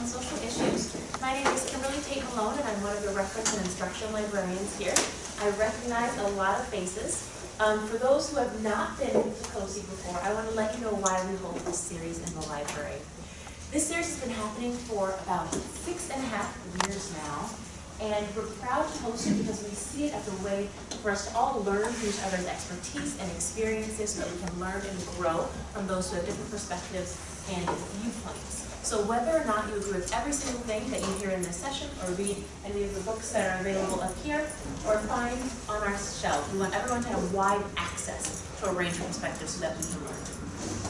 on social issues. My name is Kimberly Tate Malone, and I'm one of the reference and instruction librarians here. I recognize a lot of faces. Um, for those who have not been to COSI before, I want to let you know why we hold this series in the library. This series has been happening for about six and a half years now, and we're proud to host it because we see it as a way for us to all learn from each other's expertise and experiences so that we can learn and grow from those who have different perspectives and viewpoints. So whether or not you agree with every single thing that you hear in this session or read any of the books that are available up here or find on our shelf, we want everyone to have wide access to a range of perspectives so that we can learn.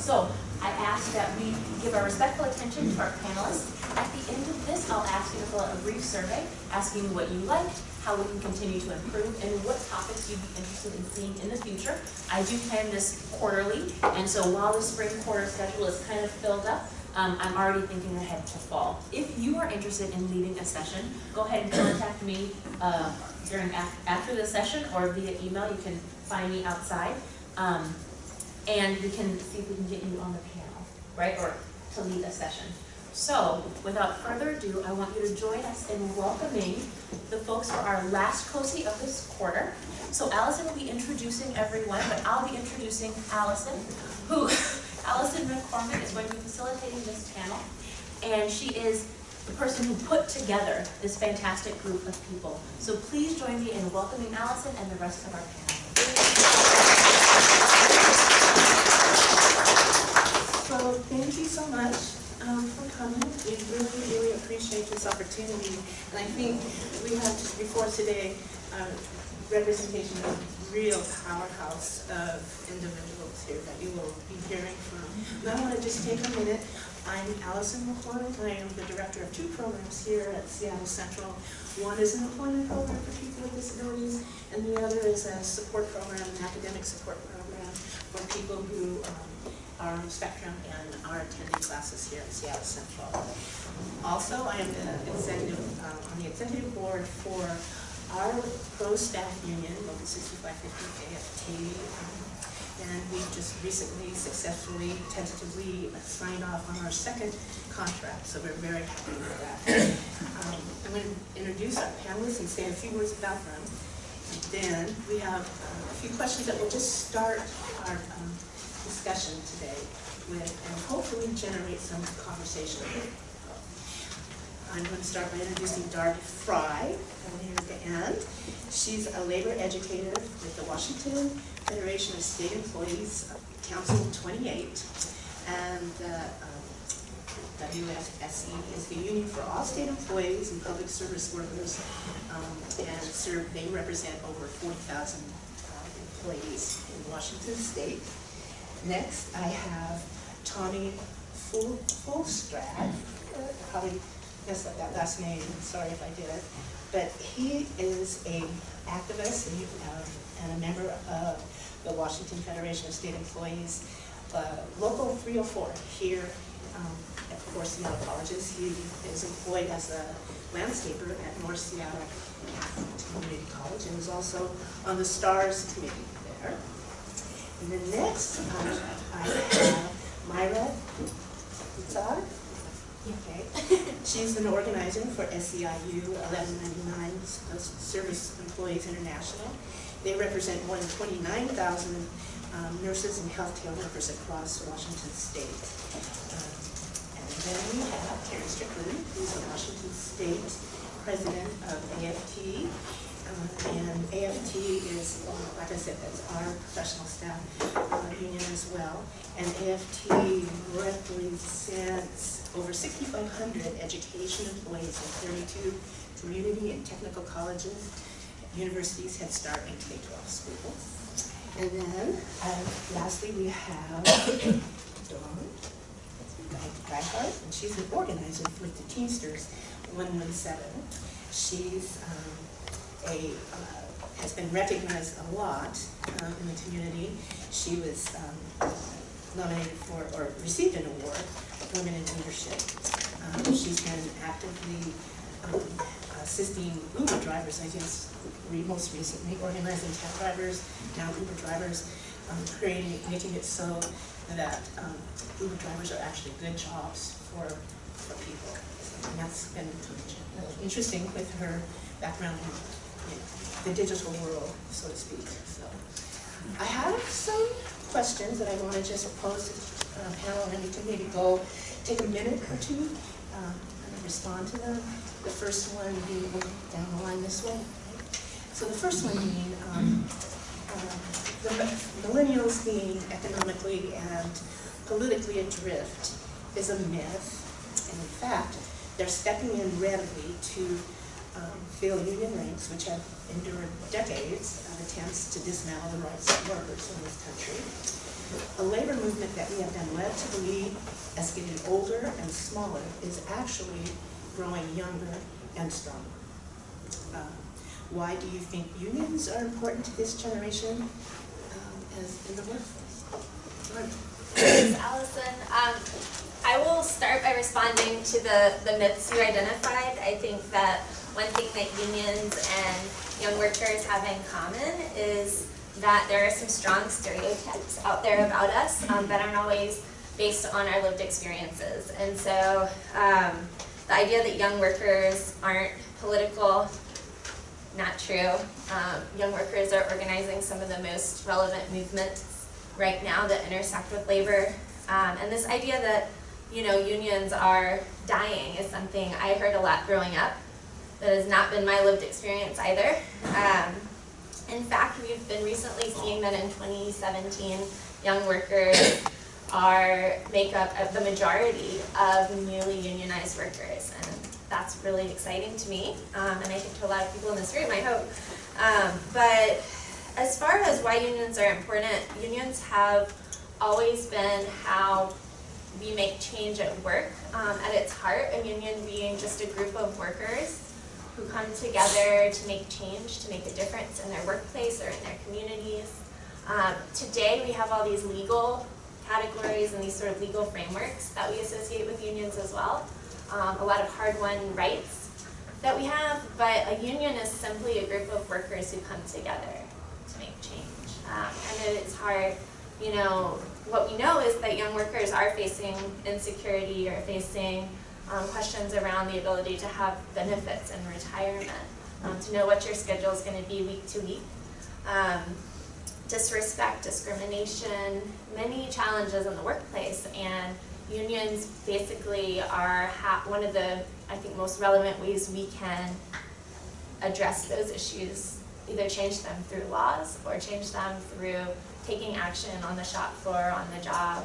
So I ask that we give our respectful attention to our panelists. At the end of this, I'll ask you to fill out a brief survey asking what you liked, how we can continue to improve, and what topics you'd be interested in seeing in the future. I do plan this quarterly, and so while the spring quarter schedule is kind of filled up, um, I'm already thinking ahead to fall. If you are interested in leading a session, go ahead and contact me uh, during af after the session or via email. You can find me outside, um, and we can see if we can get you on the panel, right, or to lead a session. So, without further ado, I want you to join us in welcoming the folks for our last COSI of this quarter. So Allison will be introducing everyone, but I'll be introducing Allison, who Allison McCormick is going to be facilitating this panel, and she is the person who put together this fantastic group of people. So please join me in welcoming Allison and the rest of our panel. So thank you so much um, for coming. We really, really appreciate this opportunity. And I think we have just before today uh, representation of real powerhouse of individuals here that you will be hearing from. I want to just take a minute. I'm Allison McCormick. I am the director of two programs here at Seattle Central. One is an employment program for people with disabilities, and the other is a support program, an academic support program for people who um, are on the spectrum and are attending classes here at Seattle Central. Also, I am the executive, uh, on the executive board for our pro staff union, Local 6550 AFT, um, and we've just recently successfully, tentatively signed off on our second contract, so we're very happy with that. Um, I'm going to introduce our panelists and say a few words about them. And then we have uh, a few questions that will just start our um, discussion today with, and hopefully generate some conversation. I'm going to start by introducing Darby Fry, down here at the end. She's a labor educator with the Washington Federation of State Employees Council 28, and uh, um, WFSE is the union for all state employees and public service workers, um, and serve, they represent over 40,000 uh, employees in Washington state. Next, I have Tommy Full Fulstrad. Probably that last name, sorry if I did. It, but he is a activist and, um, and a member of the Washington Federation of State Employees, uh, Local 304 here um, at Four Seattle Colleges. He is employed as a landscaper at North Seattle Community College and is also on the STARS committee there. And then next, um, I have Myra Pizzar. Okay. She's an organizer for SEIU 1199 Service Employees International. They represent more than 29,000 um, nurses and healthcare workers across Washington State. Um, and then we have Karen Strickland, who's the Washington State president of AFT. Uh, and AFT is, like I said, that's our professional staff uh, union as well. And AFT represents over 6,500 education employees in 32 community and technical colleges, universities, Head Start, and K-12 schools. And then, uh, lastly, we have Dawn Gearhart, and she's an organizer with the Teamsters 117. She's um, a, uh, has been recognized a lot um, in the community. She was um, nominated for, or received an award, Women in Leadership. Um, she's been actively um, assisting Uber drivers, I guess, most recently, organizing cab drivers, now Uber drivers, um, creating, making it so that um, Uber drivers are actually good jobs for for people. And that's been interesting with her background the digital world, so to speak, so. I have some questions that I want to just pose to the uh, panel, and we can maybe go, take a minute or two, um, and respond to them. The first one being, down the line this way. So the first one being, um, um, the millennials being economically and politically adrift is a myth. And in fact, they're stepping in readily to um, fill union ranks, which have endured decades of attempts to dismantle the rights of workers in this country. A labor movement that we have been led to believe as getting older and smaller is actually growing younger and stronger. Uh, Why do you think unions are important to this generation um, as in the workforce? Allison. Um, I will start by responding to the, the myths you identified. I think that one thing that unions and young workers have in common is that there are some strong stereotypes out there about us um, that aren't always based on our lived experiences. And so um, the idea that young workers aren't political, not true. Um, young workers are organizing some of the most relevant movements right now that intersect with labor. Um, and this idea that, you know, unions are dying is something I heard a lot growing up. That has not been my lived experience either. Um, in fact, we've been recently seeing that in 2017, young workers are make up the majority of newly unionized workers. And that's really exciting to me, um, and I think to a lot of people in this room, I hope. Um, but as far as why unions are important, unions have always been how we make change at work. Um, at its heart, a union being just a group of workers who come together to make change, to make a difference in their workplace or in their communities. Um, today, we have all these legal categories and these sort of legal frameworks that we associate with unions as well. Um, a lot of hard-won rights that we have, but a union is simply a group of workers who come together to make change. Um, and its hard, you know, what we know is that young workers are facing insecurity or facing um, questions around the ability to have benefits and retirement, um, to know what your schedule is going to be week to week. Um, disrespect, discrimination, many challenges in the workplace, and unions basically are one of the, I think, most relevant ways we can address those issues, either change them through laws or change them through taking action on the shop floor, on the job,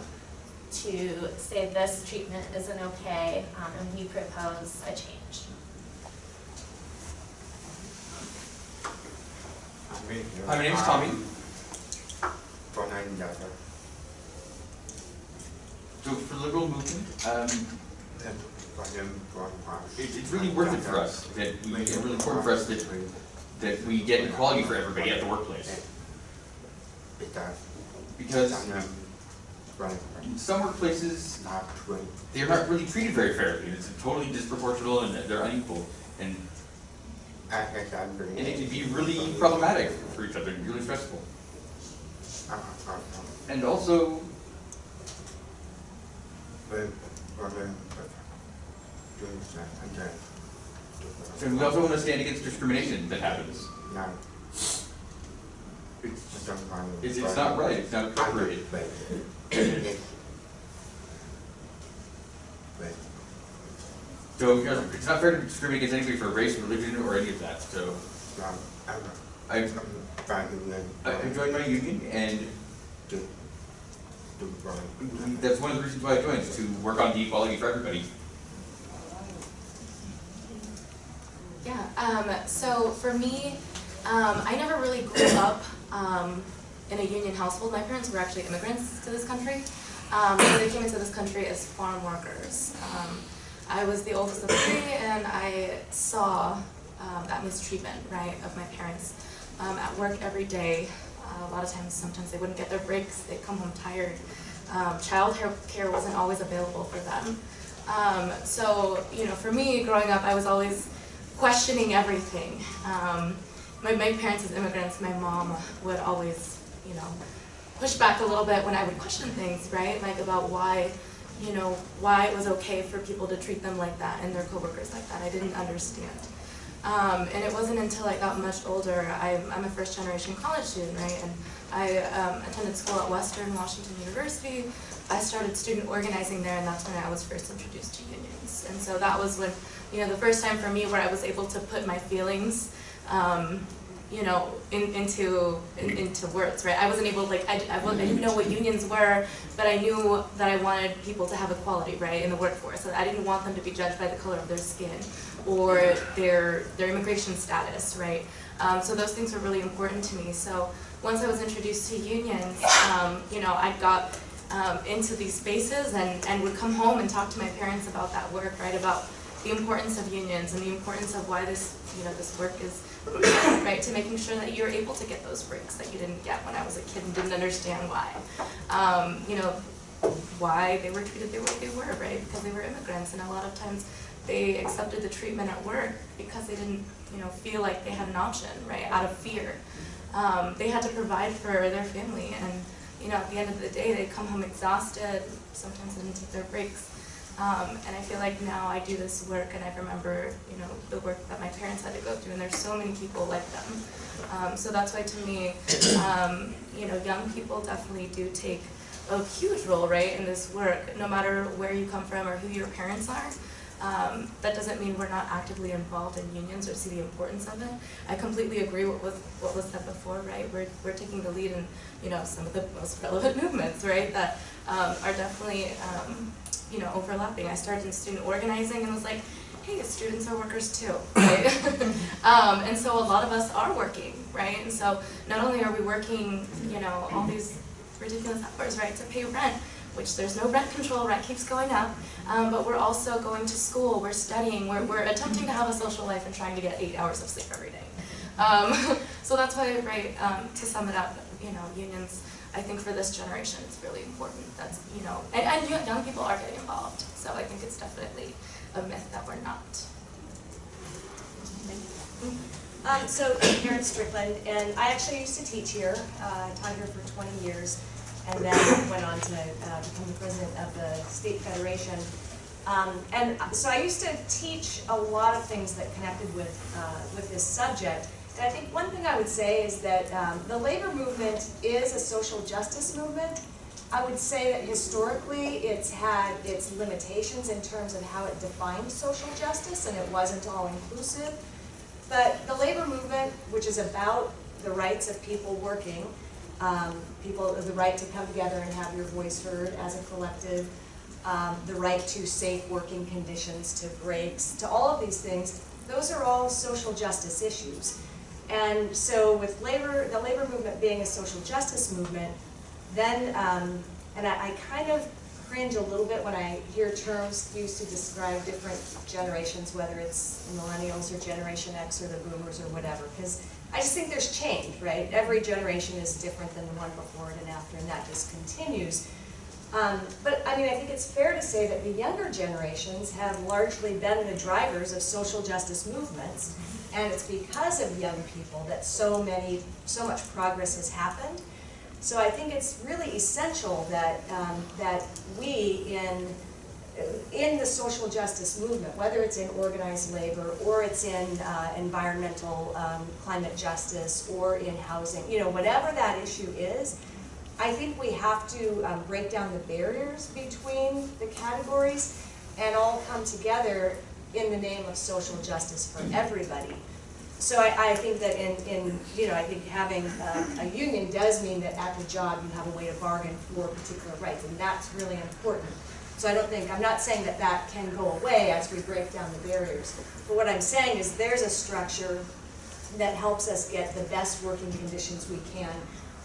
to say this treatment isn't okay, um, and we propose a change. Hi, my name is Tommy. From nine Delta. So for the liberal movement, um, From them, from Park. it, it's really worth it for us that we, it's really important for us that, that we get equality for everybody at the workplace. Because Because some of them run in some workplaces, not really. they're not really treated very fairly, and it's totally disproportional and they're unequal. And, I guess I'm very. and it can be really problematic for each other, and really stressful. Uh, uh, uh, And also, and we also want to stand against discrimination that happens. It's just some kind of. It's, it's not right, it's not appropriate. But, So, you know, it's not fair to discriminate against anybody for race, or religion, or any of that, so. um, I'm, I, I'm trying to learn. I I joined my union, and To, to that's one of the reasons why I joined, is to work on the equality for everybody. Yeah, um, so for me, um, I never really grew up um, in a union household. My parents were actually immigrants to this country. Um, so they came into this country as farm workers. Um, I was the oldest of three, and I saw um, that mistreatment, right, of my parents um, at work every day. Uh, a lot of times, sometimes they wouldn't get their breaks. They'd come home tired. Um, child care wasn't always available for them. Um, so, you know, for me, growing up, I was always questioning everything. Um, my, my parents as immigrants, my mom would always, you know, push back a little bit when I would question things, right? Like about why you know, why it was okay for people to treat them like that and their coworkers like that. I didn't understand. Um, and it wasn't until I got much older, I'm, I'm a first generation college student, right? And I um, attended school at Western Washington University. I started student organizing there and that's when I was first introduced to unions. And so that was when, you know, the first time for me where I was able to put my feelings, um, you know, in, into in, into words, right? I wasn't able, like, I, I, I didn't know what unions were, but I knew that I wanted people to have equality, right, in the workforce. I didn't want them to be judged by the color of their skin or their their immigration status, right? Um, so those things were really important to me. So once I was introduced to unions, um, you know, I got um, into these spaces and, and would come home and talk to my parents about that work, right? About the importance of unions and the importance of why this, you know, this work is right, to making sure that you're able to get those breaks that you didn't get when I was a kid and didn't understand why. Um, you know, why they were treated the way they were, right? Because they were immigrants and a lot of times they accepted the treatment at work because they didn't, you know, feel like they had an option, right, out of fear. Um, they had to provide for their family and, you know, at the end of the day, they'd come home exhausted, sometimes they didn't take their breaks. Um, and I feel like now I do this work and I remember, you know, the work that my parents had to go through and there's so many people like them. Um, so that's why to me, um, you know, young people definitely do take a huge role, right, in this work, no matter where you come from or who your parents are. Um, that doesn't mean we're not actively involved in unions or see the importance of it. I completely agree with, with what was said before, right? We're, we're taking the lead in, you know, some of the most relevant movements, right, that um, are definitely, um, you know, overlapping. I started in student organizing and was like, hey, students are workers too, right? um, and so a lot of us are working, right? And so not only are we working, you know, all these ridiculous hours, right, to pay rent, which there's no rent control, rent keeps going up, um, but we're also going to school, we're studying, we're, we're attempting to have a social life and trying to get eight hours of sleep every day. Um, so that's why, right, um, to sum it up, you know, unions, I think for this generation, it's really important. That's, you know, and, and young- people are getting involved, so I think it's definitely a myth that we're not. Um, so I'm Karen Strickland, and I actually used to teach here, uh, taught here for twenty years, and then went on to, uh, become the president of the state federation. Um, and so I used to teach a lot of things that connected with, uh, with this subject. And I think one thing I would say is that, um, the labor movement is a social justice movement. I would say that historically, it's had its limitations in terms of how it defined social justice, and it wasn't all inclusive. But the labor movement, which is about the rights of people working, um, people, the right to come together and have your voice heard as a collective, um, the right to safe working conditions, to breaks, to all of these things, those are all social justice issues. And so with labor, the labor movement being a social justice movement, then, um, and I, I kind of cringe a little bit when I hear terms used to describe different generations, whether it's millennials or Generation X or the boomers or whatever, because I just think there's change, right? Every generation is different than the one before it and after, and that just continues. Um, but I mean, I think it's fair to say that the younger generations have largely been the drivers of social justice movements, and it's because of young people that so many, so much progress has happened. So I think it's really essential that, um, that we in, in the social justice movement, whether it's in organized labor or it's in uh, environmental um, climate justice or in housing, you know, whatever that issue is, I think we have to um, break down the barriers between the categories and all come together in the name of social justice for everybody. So I, I think that in, in, you know, I think having uh, a union does mean that at the job you have a way to bargain for particular rights, and that's really important. So I don't think, I'm not saying that that can go away as we break down the barriers. But what I'm saying is there's a structure that helps us get the best working conditions we can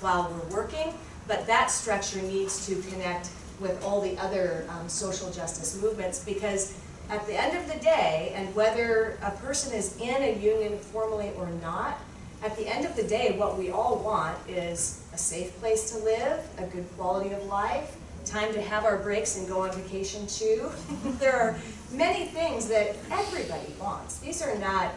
while we're working, but that structure needs to connect with all the other um, social justice movements because at the end of the day, and whether a person is in a union formally or not, at the end of the day, what we all want is a safe place to live, a good quality of life, time to have our breaks and go on vacation too. there are many things that everybody wants. These are not,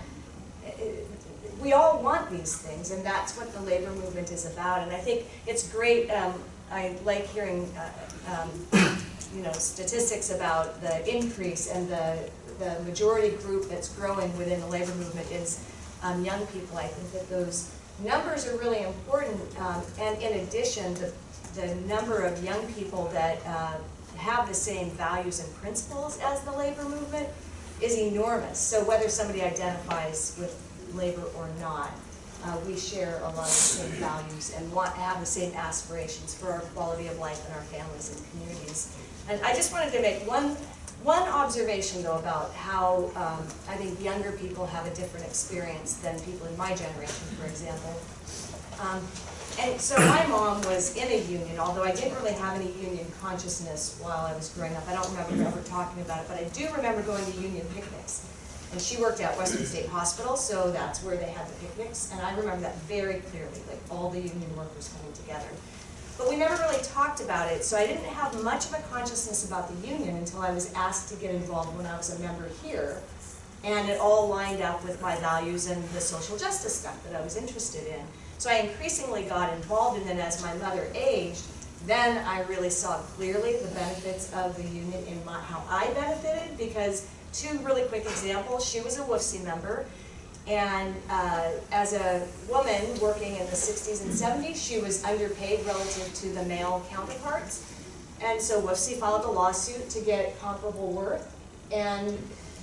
we all want these things, and that's what the labor movement is about. And I think it's great, um, I like hearing uh, um, you know, statistics about the increase and the, the majority group that's growing within the labor movement is um, young people. I think that those numbers are really important. Um, and in addition, the, the number of young people that uh, have the same values and principles as the labor movement is enormous. So whether somebody identifies with labor or not, uh, we share a lot of the same values and want, have the same aspirations for our quality of life and our families and communities. And I just wanted to make one, one observation though about how, um, I think younger people have a different experience than people in my generation, for example. Um, and so my mom was in a union, although I didn't really have any union consciousness while I was growing up. I don't remember ever talking about it, but I do remember going to union picnics. And she worked at Western State Hospital, so that's where they had the picnics, and I remember that very clearly, like all the union workers coming together. But we never really talked about it, so I didn't have much of a consciousness about the union until I was asked to get involved when I was a member here. And it all lined up with my values and the social justice stuff that I was interested in. So I increasingly got involved, and then as my mother aged, then I really saw clearly the benefits of the union in my, how I benefited, because two really quick examples, she was a WFSE member, and uh, as a woman working in the 60s and 70s, she was underpaid relative to the male counterparts. And so WFSE filed a lawsuit to get comparable worth, and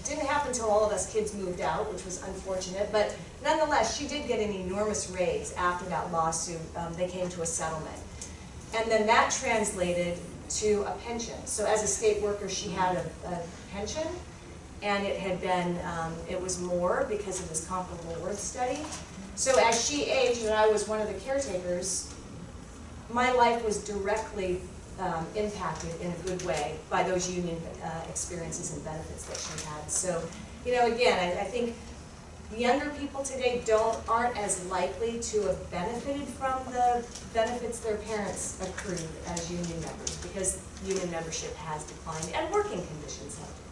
didn't happen until all of us kids moved out, which was unfortunate, but nonetheless, she did get an enormous raise after that lawsuit. Um, they came to a settlement. And then that translated to a pension. So as a state worker, she had a, a pension, and it had been, um, it was more because of this comparable worth study. So as she aged and I was one of the caretakers, my life was directly um, impacted in a good way by those union uh, experiences and benefits that she had. So, you know, again, I, I think younger people today don't, aren't as likely to have benefited from the benefits their parents accrued as union members because union membership has declined and working conditions have declined.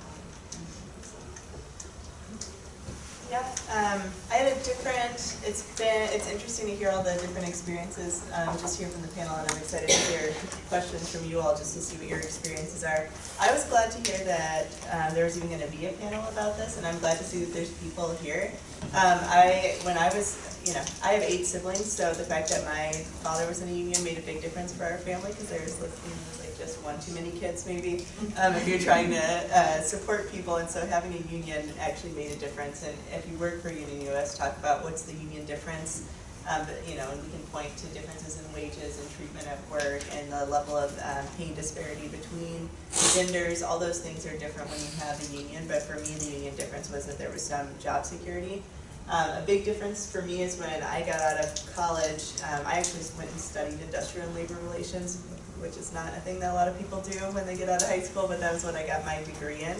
Yeah, um, I had a different, it's been, it's interesting to hear all the different experiences, um, just here from the panel, and I'm excited to hear questions from you all, just to see what your experiences are. I was glad to hear that, um, there was even gonna be a panel about this, and I'm glad to see that there's people here. Um, I, when I was, you know, I have eight siblings, so the fact that my father was in a union made a big difference for our family, because there's like, you know, just one too many kids maybe, um, if you're trying to, uh, support people, and so having a union actually made a difference, and if you work for Union US, talk about what's the union difference, um, you know, and we can point to differences in wages and treatment at work, and the level of, um, pay disparity between genders, all those things are different when you have a union, but for me, the union difference was that there was some job security. Um, a big difference for me is when I got out of college, um, I actually went and studied industrial and labor relations, which is not a thing that a lot of people do when they get out of high school, but that was what I got my degree in.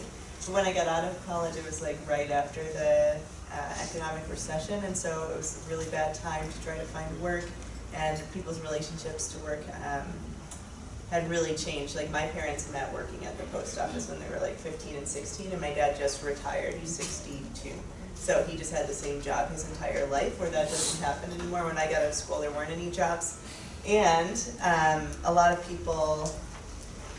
But when I got out of college, it was like right after the uh, economic recession, and so it was a really bad time to try to find work, and people's relationships to work um, had really changed. Like my parents met working at the post office when they were like 15 and 16, and my dad just retired. He's 62. So he just had the same job his entire life, where that doesn't happen anymore. When I got out of school, there weren't any jobs. And um, a lot of people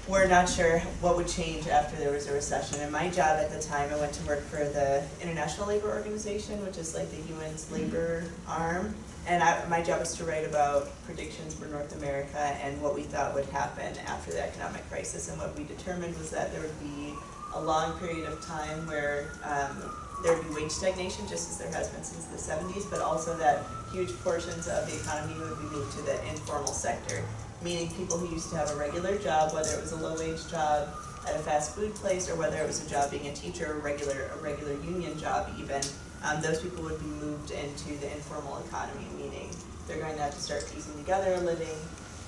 were not sure what would change after there was a recession. And my job at the time, I went to work for the International Labor Organization, which is like the UN's labor arm. And I, my job was to write about predictions for North America and what we thought would happen after the economic crisis. And what we determined was that there would be a long period of time where um, there would be wage stagnation, just as there has been since the seventies, but also that huge portions of the economy would be moved to the informal sector, meaning people who used to have a regular job, whether it was a low-wage job at a fast food place, or whether it was a job being a teacher, a regular, a regular union job even, um, those people would be moved into the informal economy, meaning they're going to have to start piecing together a living.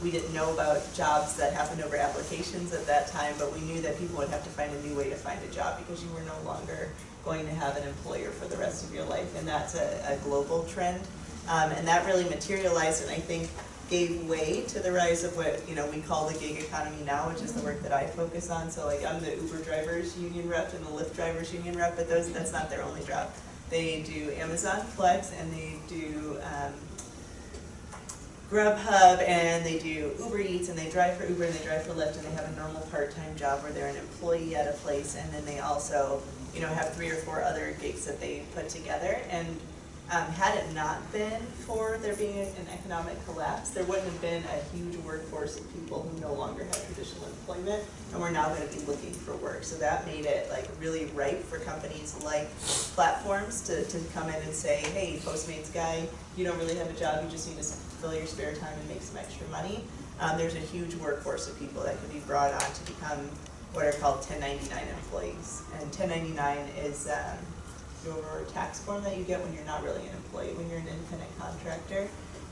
We didn't know about jobs that happened over applications at that time, but we knew that people would have to find a new way to find a job because you were no longer going to have an employer for the rest of your life, and that's a, a global trend. Um, and that really materialized and I think gave way to the rise of what, you know, we call the gig economy now, which is the work that I focus on. So like I'm the Uber drivers union rep and the Lyft drivers union rep, but those, that's not their only job. They do Amazon Flex and they do, um, Grubhub and they do Uber Eats and they drive for Uber and they drive for Lyft and they have a normal part-time job where they're an employee at a place and then they also, you know, have three or four other gigs that they put together. And um, had it not been for there being an economic collapse, there wouldn't have been a huge workforce of people who no longer had traditional employment and we're now gonna be looking for work. So that made it like really ripe for companies like platforms to, to come in and say, hey, Postmates guy, you don't really have a job, you just need to fill your spare time and make some extra money. Um, there's a huge workforce of people that could be brought on to become what are called ten ninety-nine employees. And ten ninety-nine is, um, your tax form that you get when you're not really an employee, when you're an independent contractor.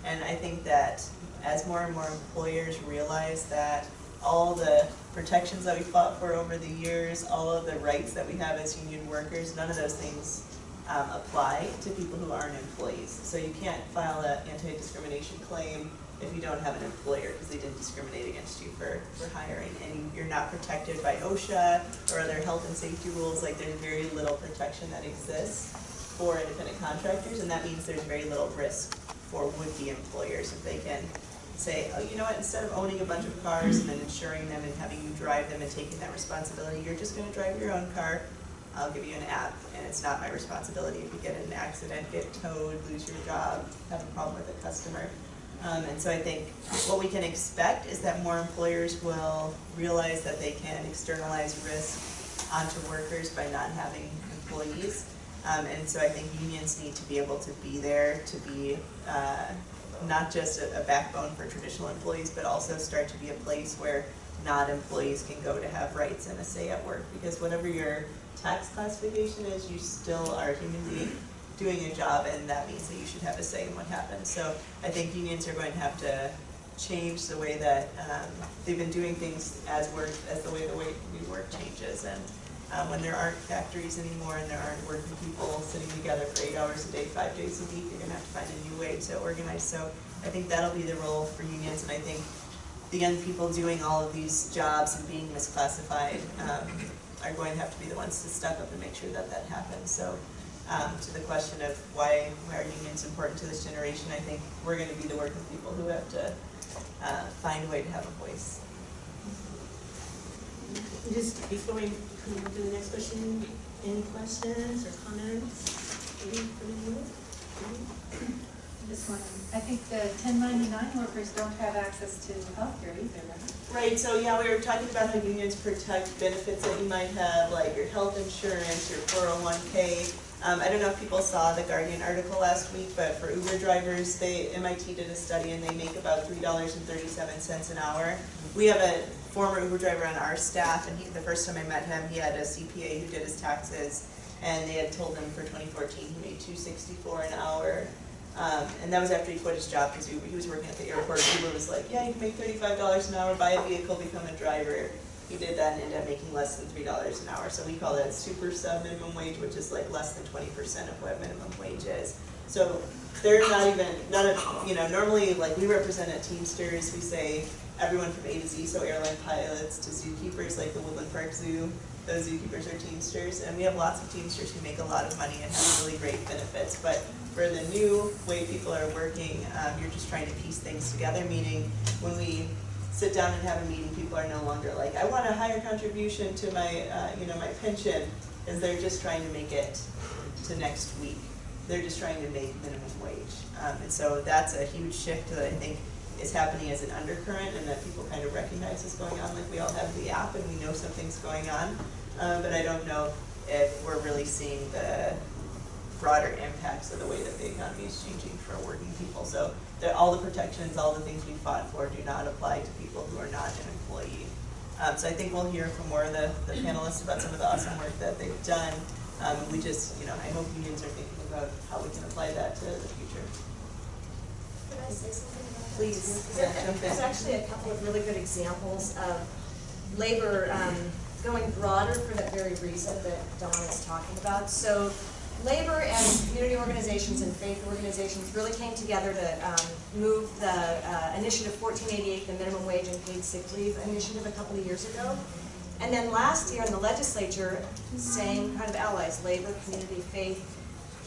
And I think that as more and more employers realize that all the protections that we fought for over the years, all of the rights that we have as union workers, none of those things um, apply to people who aren't employees. So you can't file an anti-discrimination claim if you don't have an employer, because they didn't discriminate against you for, for hiring. And you're not protected by OSHA or other health and safety rules, like there's very little protection that exists for independent contractors, and that means there's very little risk for would-be employers if they can say, oh, you know what, instead of owning a bunch of cars and then insuring them and having you drive them and taking that responsibility, you're just gonna drive your own car. I'll give you an app, and it's not my responsibility if you get in an accident, get towed, lose your job, have a problem with a customer. Um, and so I think what we can expect is that more employers will realize that they can externalize risk onto workers by not having employees. Um, and so I think unions need to be able to be there to be, uh, not just a, a backbone for traditional employees, but also start to be a place where not employees can go to have rights and a say at work. Because whatever your tax classification is, you still are a human being doing a job, and that means that you should have a say in what happens. So I think unions are going to have to change the way that, um, they've been doing things as work, as the way the way we work changes. And, um, when there aren't factories anymore and there aren't working people sitting together for eight hours a day, five days a week, you're gonna have to find a new way to organize. So I think that'll be the role for unions, and I think the young people doing all of these jobs and being misclassified, um, are going to have to be the ones to step up and make sure that that happens. So, um, to the question of why, why are unions important to this generation, I think we're gonna be the working people who have to, uh, find a way to have a voice. Just before we move on to the next question, any questions or comments? Any you? This one, I think the ten ninety-nine workers don't have access to healthcare either, right? Right, so yeah, we were talking about how unions protect benefits that you might have, like your health insurance, your four oh one K. Um, I don't know if people saw the Guardian article last week, but for Uber drivers, they, MIT did a study and they make about three dollars and thirty-seven cents an hour. We have a former Uber driver on our staff, and he, the first time I met him, he had a CPA who did his taxes, and they had told him for twenty fourteen, he made two sixty-four an hour. Um, and that was after he quit his job, because he, was working at the airport, Uber was like, yeah, you can make thirty-five dollars an hour, buy a vehicle, become a driver. He did that and ended up making less than three dollars an hour, so we call that super sub minimum wage, which is like less than twenty percent of what minimum wage is. So they're not even, none of, you know, normally, like, we represent at Teamsters, we say everyone from A to Z, so airline pilots to zookeepers, like the Woodland Park Zoo, those zookeepers are Teamsters, and we have lots of Teamsters who make a lot of money and have really great benefits, but for the new way people are working, um, you're just trying to piece things together, meaning when we sit down and have a meeting, people are no longer like, I want a higher contribution to my, uh, you know, my pension, is they're just trying to make it to next week. They're just trying to make minimum wage. Um, and so that's a huge shift that I think is happening as an undercurrent and that people kind of recognize is going on, like we all have the app and we know something's going on. Um, but I don't know if we're really seeing the broader impacts of the way that the economy is changing for working people. So that all the protections, all the things we fought for do not apply to people who are not an employee. Um, so I think we'll hear from more of the, the panelists about some of the awesome work that they've done. Um, we just, you know, I hope unions are thinking about how we can apply that to the future. Could I say something about that? Please, There- yeah, jump in. There's actually a couple of really good examples of labor um, going broader for that very reason that Dawn is talking about. So labor and community organizations and faith organizations really came together to um, move the uh, initiative fourteen eighty-eight, the minimum wage and paid sick leave initiative a couple of years ago. And then last year in the legislature, same kind of allies, labor, community, faith,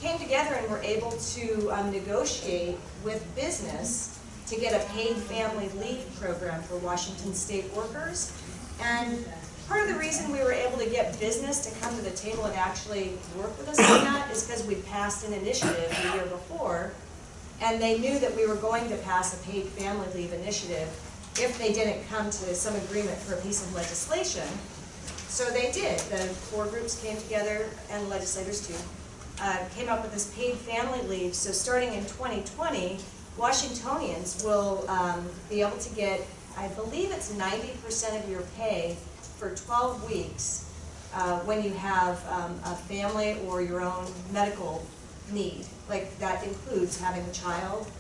came together and were able to um, negotiate with business to get a paid family leave program for Washington state workers. And part of the reason we were able to get business to come to the table and actually work with us on that is because we passed an initiative the year before, and they knew that we were going to pass a paid family leave initiative if they didn't come to some agreement for a piece of legislation. So they did, the four groups came together, and legislators too, uh, came up with this paid family leave. So starting in 2020, Washingtonians will um, be able to get, I believe it's 90% of your pay for 12 weeks uh, when you have um, a family or your own medical need. Like, that includes having a child,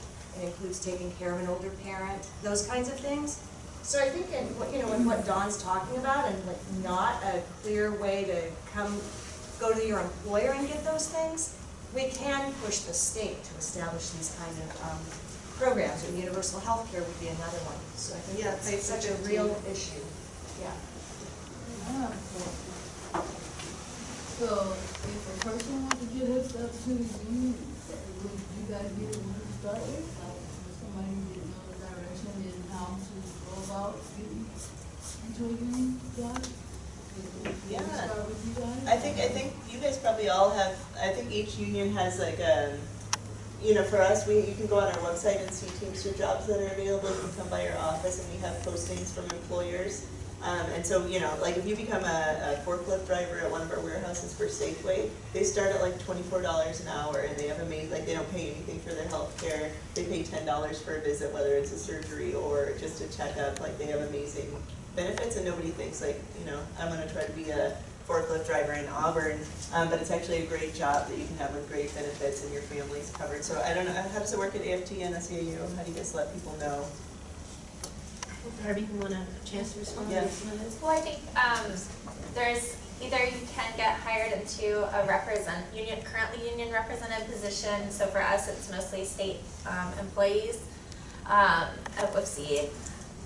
it includes taking care of an older parent, those kinds of things. So I think in, what- you know, in what Dawn's talking about, and like not a clear way to come, go to your employer and get those things, we can push the state to establish these kind of, um, programs, and universal health care would be another one. So I think Yeah, that's such a real issue. So if a person wants to get herself to the union, would you guys be the one to start with? Like, would somebody didn't know the direction and how to go about getting into a union job? Yeah. Start with you guys? I think, I think you guys probably all have, I think each union has like a, you know, for us, we, you can go on our website and see Teamster jobs that are available, you can come by our office and we have postings from employers. Um, and so, you know, like if you become a, a forklift driver at one of our warehouses for Safeway, they start at like twenty-four dollars an hour and they have amazing, like they don't pay anything for their health care. They pay ten dollars for a visit, whether it's a surgery or just a checkup, like they have amazing benefits and nobody thinks like, you know, I'm gonna try to be a forklift driver in Auburn. Um, but it's actually a great job that you can have with great benefits and your family's covered. So I don't know, how does it work at AFT and SEIU? How do you guys let people know? Darby, you want a chance to respond to some of this? Well, I think, um, there's, either you can get hired into a represent, union, currently union represented position, so for us, it's mostly state, um, employees, um, at WFSE.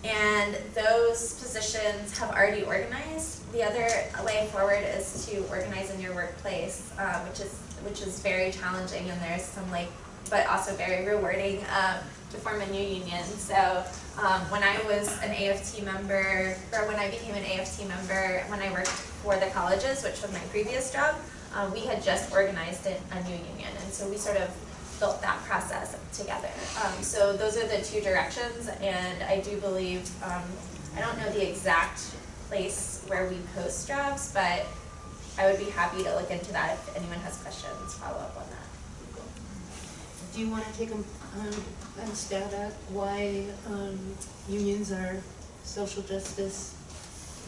And those positions have already organized. The other way forward is to organize in your workplace, uh, which is, which is very challenging and there's some like, but also very rewarding, um, to form a new union. So, um, when I was an AFT member, or when I became an AFT member, when I worked for the colleges, which was my previous job, um, we had just organized a, a new union, and so we sort of built that process together. Um, so those are the two directions, and I do believe, um, I don't know the exact place where we post jobs, but I would be happy to look into that if anyone has questions, follow up on that. Do you want to take a, um, a stab at why, um, unions are social justice?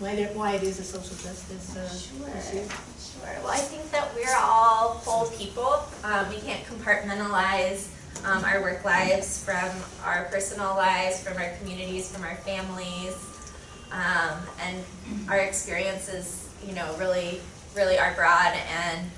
Why why it is a social justice, uh, Sure. issue? Sure, well, I think that we're all whole people. Um, we can't compartmentalize, um, our work lives from our personal lives, from our communities, from our families. Um, and our experiences, you know, really, really are broad and,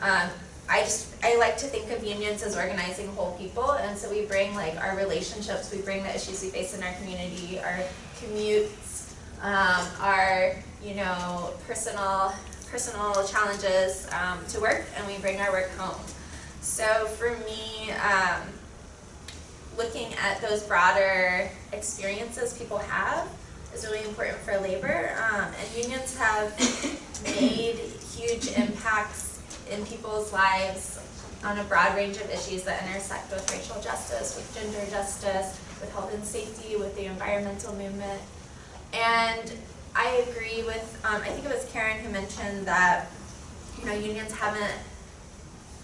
um, I just, I like to think of unions as organizing whole people, and so we bring like our relationships, we bring the issues we face in our community, our commutes, um, our, you know, personal, personal challenges, um, to work, and we bring our work home. So for me, um, looking at those broader experiences people have is really important for labor, um, and unions have made huge impacts in people's lives on a broad range of issues that intersect with racial justice, with gender justice, with health and safety, with the environmental movement. And I agree with, um, I think it was Karen who mentioned that, you know, unions haven't,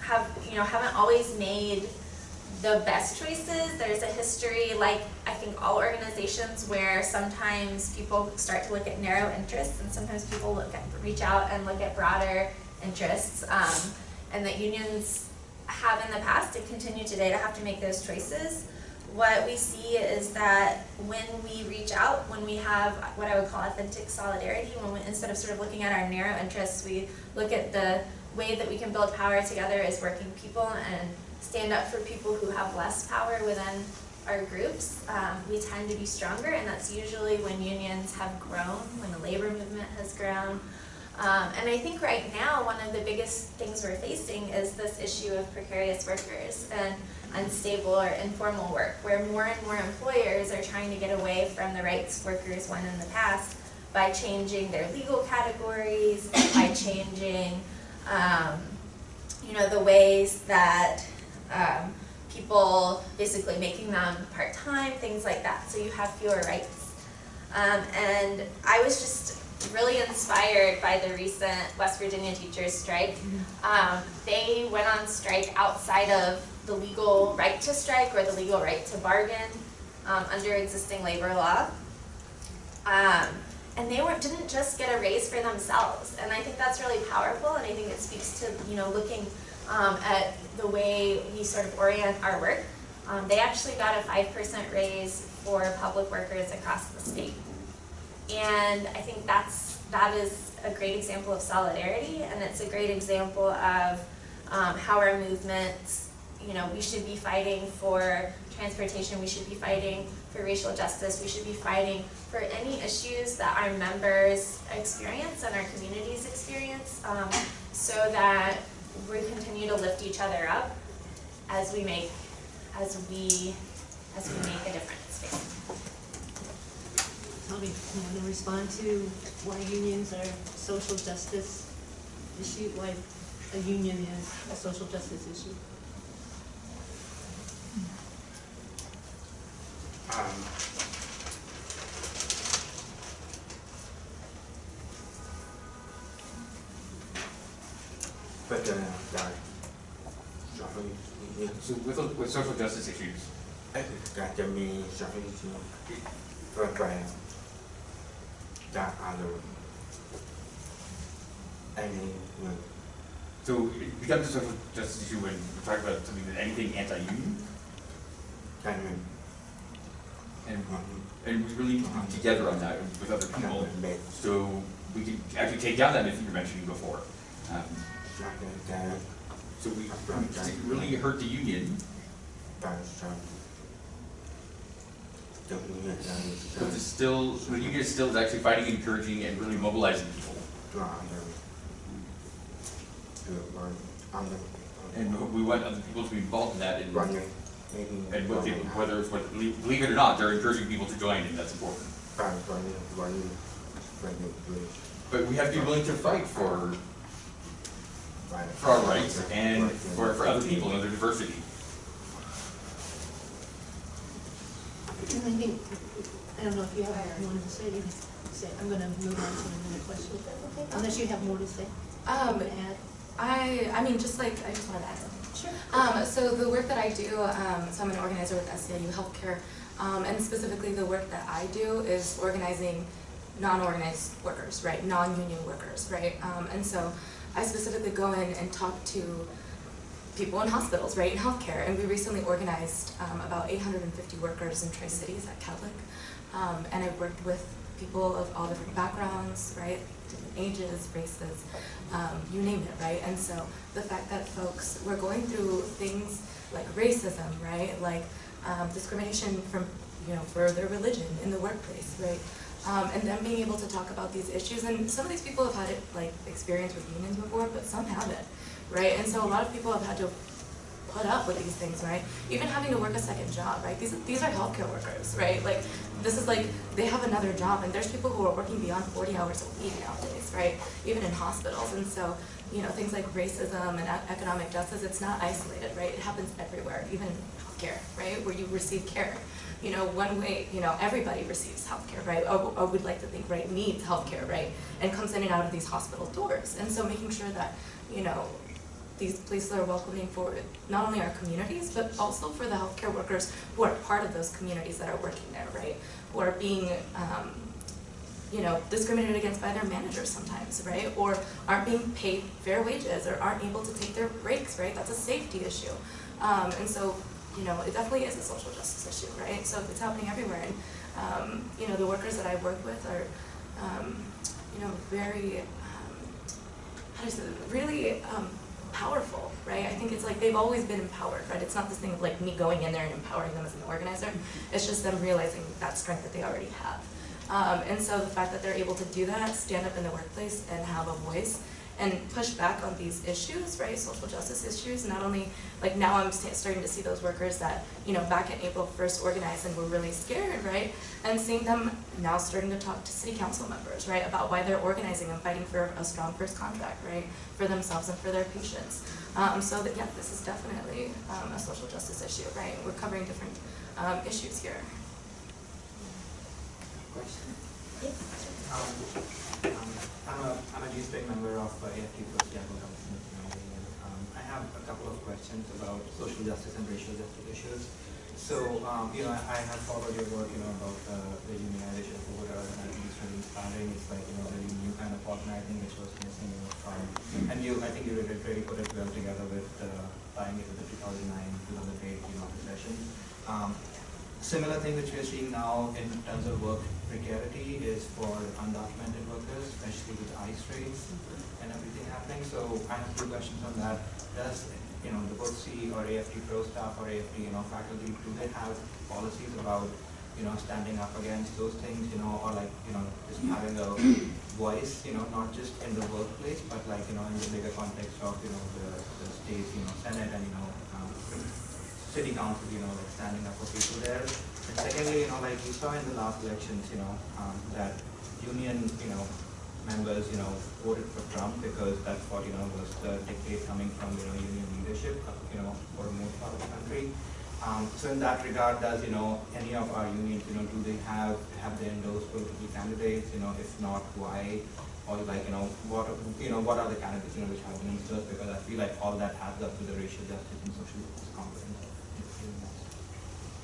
have, you know, haven't always made the best choices. There's a history, like I think all organizations, where sometimes people start to look at narrow interests and sometimes people look at, reach out and look at broader interests. Um, and that unions have in the past and continue today to have to make those choices. What we see is that when we reach out, when we have what I would call authentic solidarity, when we, instead of sort of looking at our narrow interests, we look at the way that we can build power together as working people and stand up for people who have less power within our groups, um, we tend to be stronger, and that's usually when unions have grown, when the labor movement has grown. Um, and I think right now, one of the biggest things we're facing is this issue of precarious workers and unstable or informal work, where more and more employers are trying to get away from the rights workers won in the past by changing their legal categories, by changing, um, you know, the ways that um, people, basically making them part-time, things like that, so you have fewer rights. Um, and I was just really inspired by the recent West Virginia teachers strike. Um, they went on strike outside of the legal right to strike or the legal right to bargain um, under existing labor law. Um, and they weren't, didn't just get a raise for themselves. And I think that's really powerful and I think it speaks to, you know, looking um, at the way we sort of orient our work. Um, they actually got a five percent raise for public workers across the state. And I think that's, that is a great example of solidarity and it's a great example of um, how our movements, you know, we should be fighting for transportation, we should be fighting for racial justice, we should be fighting for any issues that our members experience and our communities experience um, so that we continue to lift each other up as we make, as we, as we make a difference Tell me, you want to respond to why unions are social justice issue, why a union is a social justice issue? Um, But then, that, shuffling, yeah, So with, with social justice issues, ไอ้การจะมีสถิติเพื่อแปล จากอารมณ์ไอ้นี่เงิน so it becomes a social justice issue when we're talking about something that anything anti-union, การเงิน and, ความ and we really need to be together on that with other การ people. เงินเบ็ด So we can actually take down that myth you were mentioning before. Um, จากเงินแก่ so we really hurt the union, But it's still, when you get stills, actually fighting, encouraging and really mobilizing people. And we want other people to be involved in that. And, and what they, whether it's what, believe it or not, they're encouraging people to join, and that's important. But we have to be willing to fight for for our rights and for, for other people and their diversity. I think, I don't know if you have more to say, you can say, I'm gonna move on to another question, unless you have more to say. Um, To add. I, I mean, just like, I just wanted to add something. Sure. Um, so the work that I do, um, so I'm an organizer with SEIU Healthcare, um, and specifically the work that I do is organizing non-organized workers, right, non-union workers, right? Um, and so I specifically go in and talk to people in hospitals, right, in healthcare, and we recently organized um, about 850 workers in Tri-Cities at Catholic, um, and I worked with people of all different backgrounds, right, different ages, races, um, you name it, right, and so the fact that folks were going through things like racism, right, like um, discrimination from, you know, for their religion in the workplace, right, um, and then being able to talk about these issues, and some of these people have had it, like experience with unions before, but some haven't, right? And so a lot of people have had to put up with these things, right? Even having to work a second job, right? These these are healthcare workers, right? Like this is like they have another job, and there's people who are working beyond 40 hours a week nowadays, right? Even in hospitals, and so you know things like racism and economic justice, it's not isolated, right? It happens everywhere, even healthcare, right? Where you receive care. You know, one way, you know, everybody receives healthcare, right? Oh, oh, or, or would like to think, right, needs healthcare, right? And comes in and out of these hospital doors. And so making sure that, you know, these places are welcoming for not only our communities, but also for the healthcare workers who are part of those communities that are working there, right? Who are being, um, you know, discriminated against by their managers sometimes, right? Or aren't being paid fair wages or aren't able to take their breaks, right? That's a safety issue. Um, and so, you know, it definitely is a social justice issue, right? So it's happening everywhere. And, um, you know, the workers that I work with are, um, you know, very, um, how do I say, really um, powerful, right? I think it's like they've always been empowered, right? It's not this thing of like me going in there and empowering them as an organizer. It's just them realizing that strength that they already have. Um, and so the fact that they're able to do that, stand up in the workplace and have a voice and push back on these issues, right, social justice issues, not only, like now I'm sta- starting to see those workers that, you know, back in April first organized and were really scared, right? And seeing them now starting to talk to city council members, right, about why they're organizing and fighting for a strong first contract, right, for themselves and for their patients. Um, so that, yeah, this is definitely, um, a social justice issue, right, we're covering different, um, issues here. Question? Um, um, I'm a, I'm a district member of uh, AFT Seattle Government um, I have a couple of questions about social justice and racial justice issues. So, um, you know, I, I have followed your work, you know, about uh, the unionization of voters, and I think it's really inspiring. It's like, you know, really new kind of organizing which was missing, you know, from, and you, I think you really, really put it well together with uh, tying it the 2009, 2008, you know, recession. Um, Similar thing which we are seeing now in terms of work precarity is for undocumented workers, especially with ICE raids and everything happening. So I have two questions on that. Does, you know, the BOTC or AFT Pro staff or AFT, you know, faculty, do they have policies about, you know, standing up against those things, you know, or like, you know, just having a voice, you know, not just in the workplace, but like, you know, in the bigger context of, you know, the, the state, you know, Senate and, you know, um, city council, you know, like standing up for people there. And secondly, you know, like we saw in the last elections, you know, um, that union, you know, members, you know, voted for Trump because that's what, you know, was the dictate coming from, you know, union leadership, uh, you know, for most part of the country. Um, so in that regard, does, you know, any of our unions, you know, do they have, have they endorsed political candidates, you know, if not, why? Or like, you know, what, you know, what are the candidates, you know, which have been endorsed? Because I feel like all that adds up to the racial justice and social justice component.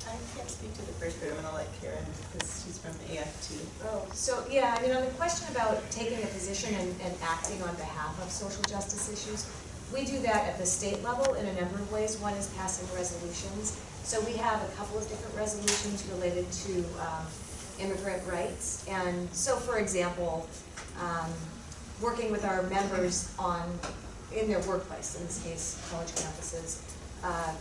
I can't speak to the first bit, I'm gonna let Karen, because she's from AFT. Oh, so, yeah, I mean, on the question about taking a position and, and acting on behalf of social justice issues, we do that at the state level in a number of ways. One is passing resolutions. So we have a couple of different resolutions related to um, immigrant rights. And so, for example, um, working with our members on, in their workplace, in this case, college campuses, uh,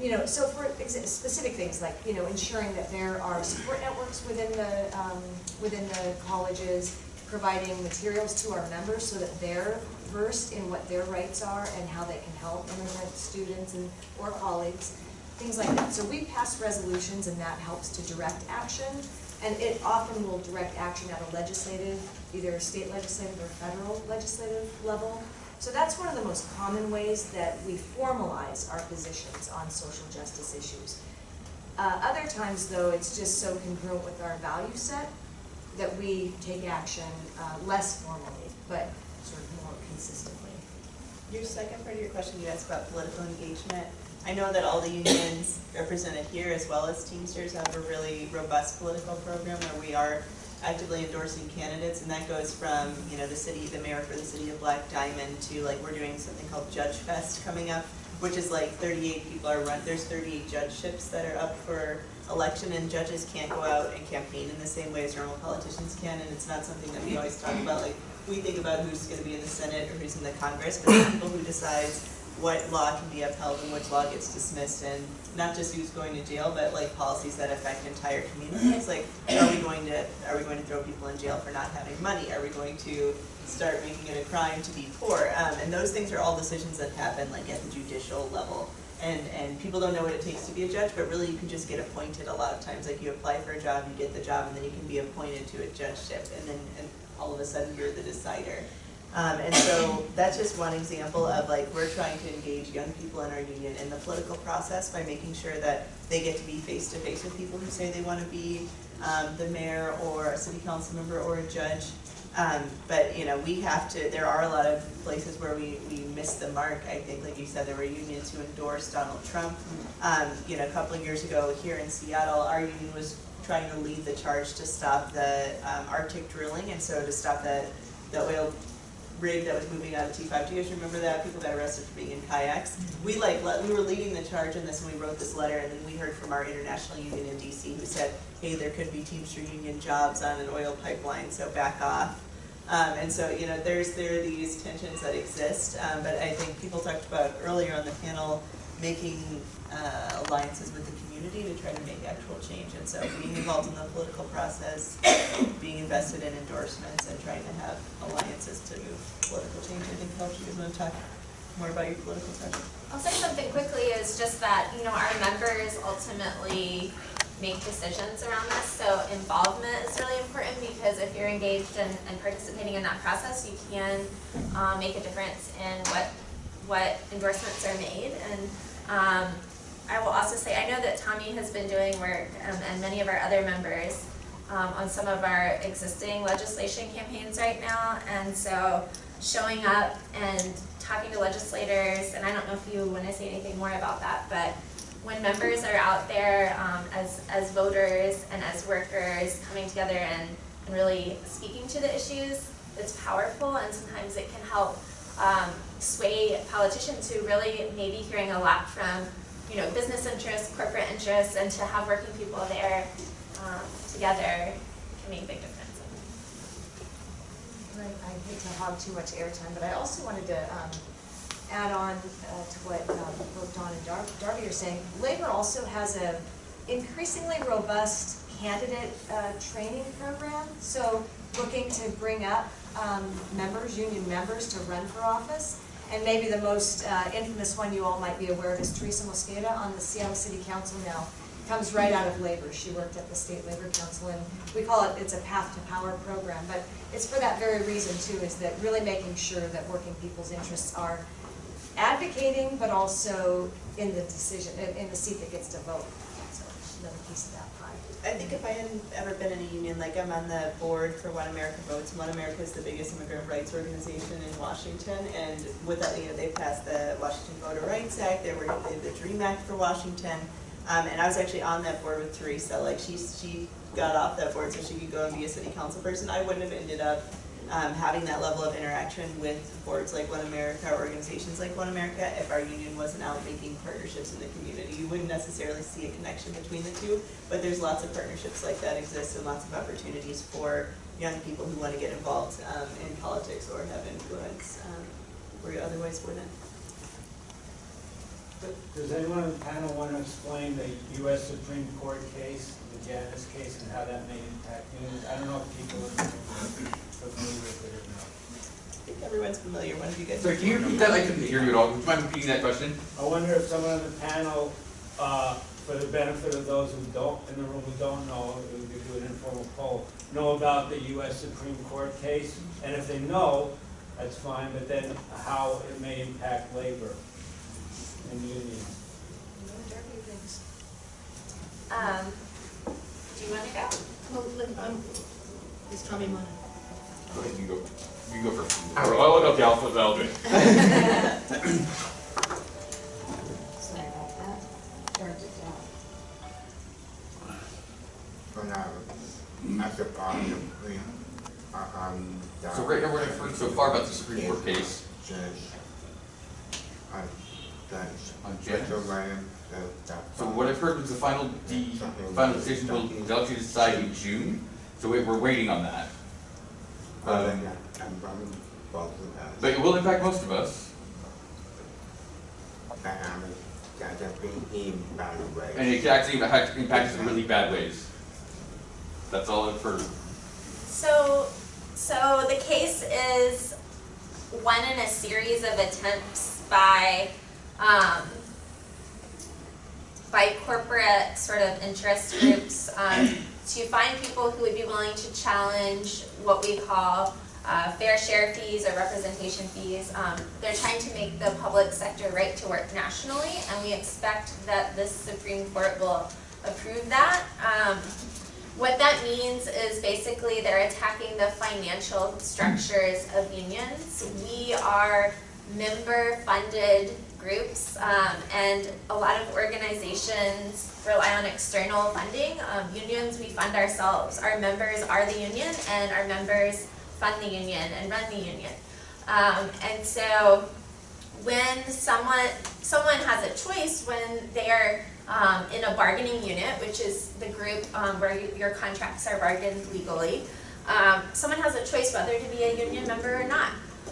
you know, so for specific things like, you know, ensuring that there are support networks within the, um, within the colleges, providing materials to our members so that they're versed in what their rights are and how they can help immigrant students and, or colleagues, things like that. So we pass resolutions and that helps to direct action. And it often will direct action at a legislative, either state legislative or federal legislative level. So that's one of the most common ways that we formalize our positions on social justice issues. Uh, other times, though, it's just so congruent with our value set that we take action uh, less formally, but sort of more consistently. Your second part of your question, you asked about political engagement. I know that all the unions represented here, as well as Teamsters, have a really robust political program where we are actively endorsing candidates, and that goes from, you know, the city, the mayor for the city of Black Diamond to like, we're doing something called Judge Fest coming up, which is like thirty-eight people are run, there's thirty-eight judgeships that are up for election, and judges can't go out and campaign in the same way as normal politicians can, and it's not something that we always talk about, like, we think about who's gonna be in the Senate or who's in the Congress, but the people who decide what law can be upheld and which law gets dismissed, and not just who's going to jail, but like policies that affect entire communities, like, are we going to, are we going to throw people in jail for not having money? Are we going to start making it a crime to be poor? Um, and those things are all decisions that happen like at the judicial level. And, and people don't know what it takes to be a judge, but really you can just get appointed a lot of times, like you apply for a job, you get the job, and then you can be appointed to a judgeship, and then, and all of a sudden you're the decider. Um, and so that's just one example of like, we're trying to engage young people in our union in the political process by making sure that they get to be face to face with people who say they wanna be, um, the mayor or a city council member or a judge. Um, but, you know, we have to, there are a lot of places where we, we miss the mark, I think, like you said, there were unions who endorsed Donald Trump. Um, you know, a couple of years ago here in Seattle, our union was trying to lead the charge to stop the, um, Arctic drilling, and so to stop the, the oil rig that was moving out of T five. Do you guys remember that? People got arrested for being in kayaks. We like, we were leading the charge in this and we wrote this letter and then we heard from our international union in DC who said, hey, there could be Teamster union jobs on an oil pipeline, so back off. Um, and so, you know, there's, there are these tensions that exist, um, but I think people talked about earlier on the panel, making uh, alliances with the community to try to make actual change. And so being involved in the political process, being invested in endorsements and trying to have alliances to move political change, I think helps. You want to talk more about your political project? I'll say something quickly is just that, you know, our members ultimately make decisions around this, so involvement is really important because if you're engaged and, and participating in that process, you can, um, make a difference in what, what endorsements are made. And, um, I will also say, I know that Tommy has been doing work, um, and many of our other members, um, on some of our existing legislation campaigns right now, and so showing up and talking to legislators, and I don't know if you wanna say anything more about that, but when members are out there, um, as, as voters and as workers, coming together and, and really speaking to the issues, it's powerful, and sometimes it can help, um, sway politicians who really may be hearing a lot from, you know, business interests, corporate interests, and to have working people there, um, together can make a big difference. Right, I hate to hog too much airtime, but I also wanted to um, add on uh, to what um, both Dawn and Dar- Darby are saying. Labor also has a increasingly robust candidate uh, training program, so looking to bring up um, members, union members to run for office. And maybe the most uh, infamous one you all might be aware of is Teresa Mosqueda on the Seattle City Council now. Comes right out of labor. She worked at the State Labor Council, and we call it, it's a path to power program. But it's for that very reason too, is that really making sure that working people's interests are advocating, but also in the decision, in the seat that gets to vote. So another piece of that. I think if I hadn't ever been in a union, like I'm on the board for One America Votes, One America is the biggest immigrant rights organization in Washington, and with that, you know, they passed the Washington Voter Rights Act, they were, the DREAM Act for Washington, um, and I was actually on that board with Teresa, like, she, she got off that board so she could go and be a city council person, I wouldn't have ended up, um, having that level of interaction with boards like One America, or organizations like One America, if our union wasn't out making partnerships in the community. You wouldn't necessarily see a connection between the two, but there's lots of partnerships like that exist and lots of opportunities for young people who wanna get involved, um, in politics or have influence, um, where you otherwise wouldn't. Does anyone on the panel want to explain the U.S. Supreme Court case, the Janus case, and how that may impact unions? I don't know if people are familiar with it or not. I think everyone's familiar, one of you guys. Sorry, can you repeat that? I couldn't hear you at all. Would you mind repeating that question? I wonder if someone on the panel, uh, for the benefit of those who don't, in the room who don't know, we could do an informal poll, know about the U.S. Supreme Court case? And if they know, that's fine, but then how it may impact labor and unions. Um, do you wanna go? Well, let- um, is Tommy Munn? Go ahead, you go. You go first. Oh, okay, I'll, I'll do it. Sorry about that. Turned it down. When I, as a part of the, um. So right now, we're heard so far about the Supreme Court case. Judge, uh, Judge. On Janus? Rachel Ryan said that. So what I've heard was the final, the final decision will, they'll actually decide in June, so we- we're waiting on that. Well, Um, then, I'm running both of us. But it will impact most of us, That I'm, that have been in by the way. and it can actually impact, impact us in really bad ways. That's all I've heard. So, so the case is one in a series of attempts by, um, by corporate sort of interest groups, um, to find people who would be willing to challenge what we call, uh, fair share fees or representation fees. Um, they're trying to make the public sector right to work nationally, and we expect that this Supreme Court will approve that. Um, what that means is basically they're attacking the financial structures of unions. We are member-funded groups, um, and a lot of organizations rely on external funding. Um, unions, we fund ourselves. Our members are the union, and our members fund the union and run the union. Um, and so when someone someone has a choice when they are um, in a bargaining unit, which is the group um, where you, your contracts are bargained legally, um, someone has a choice whether to be a union member or not.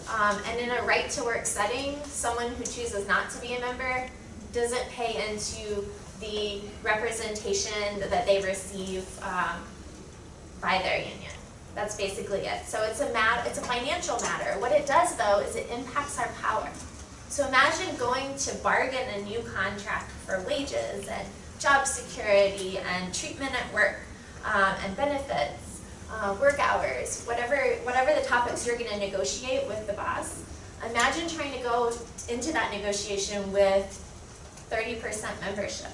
Um, and in a right to work setting, someone who chooses not to be a member doesn't pay into the representation that they receive um, by their union. That's basically it. So it's a it's a financial matter. What it does though is it impacts our power. So imagine going to bargain a new contract for wages and job security and treatment at work um, and benefits, uh, work hours, whatever, whatever the topics you're gonna negotiate with the boss. Imagine trying to go into that negotiation with thirty percent membership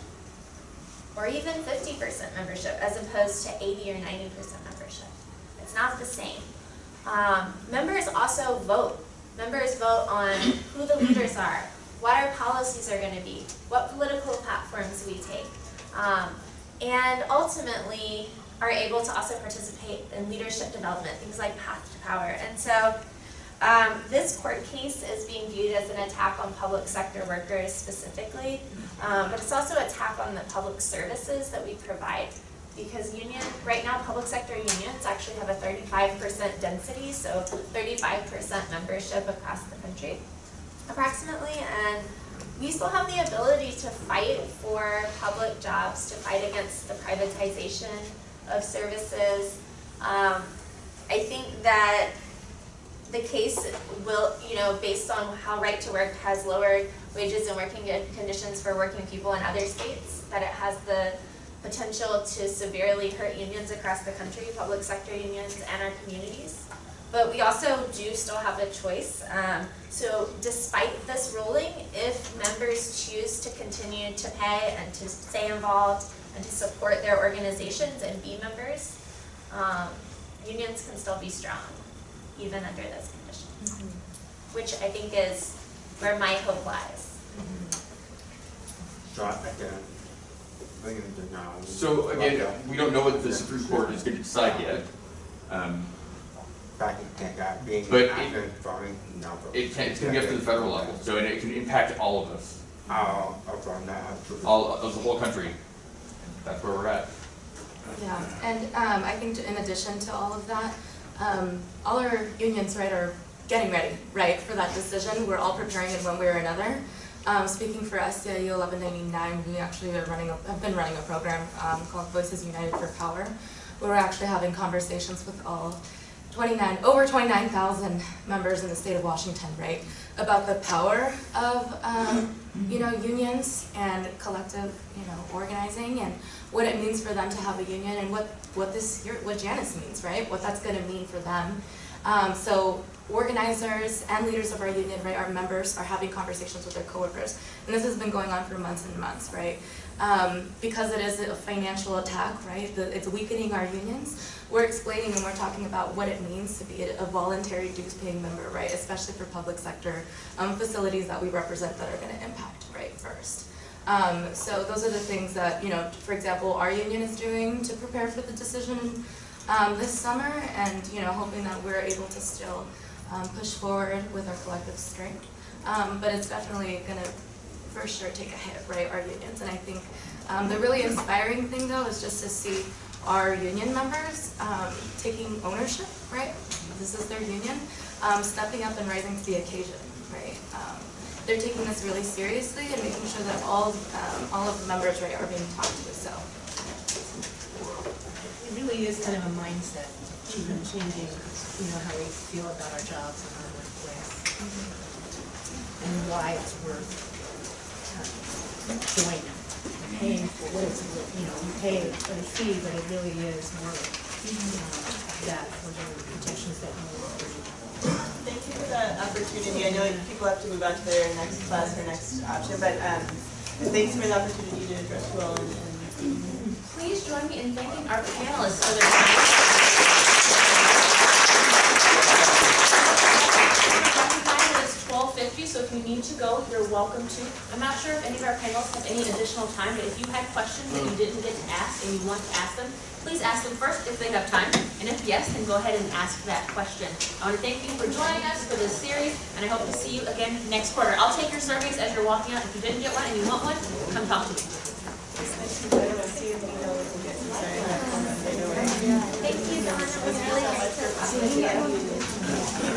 or even fifty percent membership as opposed to eighty or ninety percent membership. It's not the same. Um, members also vote. Members vote on who the leaders are, what our policies are gonna be, what political platforms we take. Um, and ultimately are able to also participate in leadership development, things like path to power. And so um, this court case is being viewed as an attack on public sector workers specifically, um, but it's also an attack on the public services that we provide. Because union, right now, public sector unions actually have a thirty-five percent density, so thirty-five percent membership across the country approximately, and we still have the ability to fight for public jobs, to fight against the privatization of services. Um, I think that the case will, you know, based on how Right to Work has lowered wages and working conditions for working people in other states, that it has the potential to severely hurt unions across the country, public sector unions and our communities. But we also do still have a choice. Um, so despite this ruling, if members choose to continue to pay and to stay involved and to support their organizations and be members, um, unions can still be strong, even under those conditions. Which I think is where my hope lies. So I can bring. So again, we don't know what the Supreme Court is gonna decide yet. Um, Back in that being But it- after voting number. it can, it's gonna be up to the federal level, so and it can impact all of us, from that. to- all of the whole country. That's where we're at. Yeah, and um, I think in addition to all of that, um, all our unions, right, are getting ready, right, for that decision. We're all preparing in one way or another. Um, speaking for SEIU 1199, we actually are running, a, have been running a program um, called Voices United for Power, where we're actually having conversations with all 29, over 29,000 members in the state of Washington, right, about the power of, um, you know, unions and collective, you know, organizing and what it means for them to have a union and what, what this, what Janus means, right, what that's gonna mean for them. Um, so organizers and leaders of our union, right, our members are having conversations with their coworkers. And this has been going on for months and months, right? Um, because it is a financial attack, right, the, it's weakening our unions. We're explaining and we're talking about what it means to be a, voluntary dues paying member, right, especially for public sector, um, facilities that we represent that are gonna impact, right, first. Um, so those are the things that, you know, for example, our union is doing to prepare for the decision um, this summer and, you know, hoping that we're able to still um, push forward with our collective strength. Um, but it's definitely gonna, for sure, take a hit, right, our unions. And I think um, the really inspiring thing though is just to see our union members um, taking ownership, right? This is their union, um, stepping up and rising to the occasion, right? Um, they're taking this really seriously and making sure that all, um, all of the members, right, are being talked to, so. It really is kind of a mindset, even changing, you know, how we feel about our jobs and our workplace. And why it's worth uh, joining, paying for what it's, you know, you pay a fee, but it really is worth uh, that for the protections that you want. Thank you for that opportunity. I know people have to move on to their next class or next option, but um, thanks for the opportunity to address you all and and Please join me in thanking our panelists for their time. 50, so if you need to go, you're welcome to. I'm not sure if any of our panelists have any additional time, but if you had questions that you didn't get to ask and you want to ask them, please ask them first if they have time. And if yes, then go ahead and ask that question. I want to thank you for joining us for this series, and I hope to see you again next quarter. I'll take your surveys as you're walking out. If you didn't get one and you want one, come talk to me. Thank you, Donna. It was really nice to you.